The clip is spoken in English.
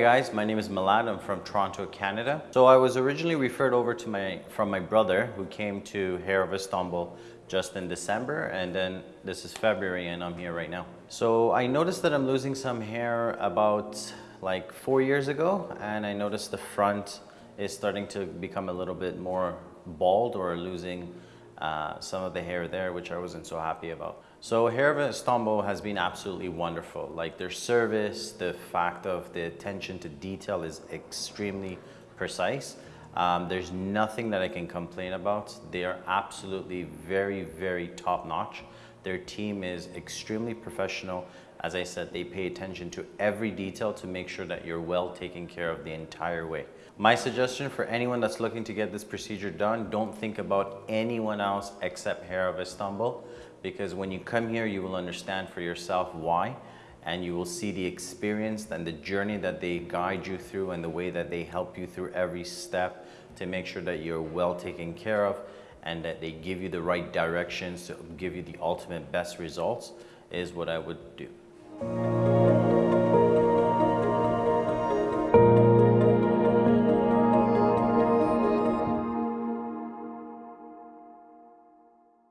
guys, my name is Milad. I'm from Toronto, Canada. So I was originally referred over to my from my brother who came to Hair of Istanbul just in December and then this is February and I'm here right now. So I noticed that I'm losing some hair about like four years ago and I noticed the front is starting to become a little bit more bald or losing uh, some of the hair there, which I wasn't so happy about. So Hair of Istanbul has been absolutely wonderful. Like their service, the fact of the attention to detail is extremely precise. Um, there's nothing that I can complain about. They are absolutely very, very top notch. Their team is extremely professional. As I said, they pay attention to every detail to make sure that you're well taken care of the entire way. My suggestion for anyone that's looking to get this procedure done, don't think about anyone else except Hair of Istanbul because when you come here, you will understand for yourself why and you will see the experience and the journey that they guide you through and the way that they help you through every step to make sure that you're well taken care of and that they give you the right directions to give you the ultimate best results is what I would do. Thank you.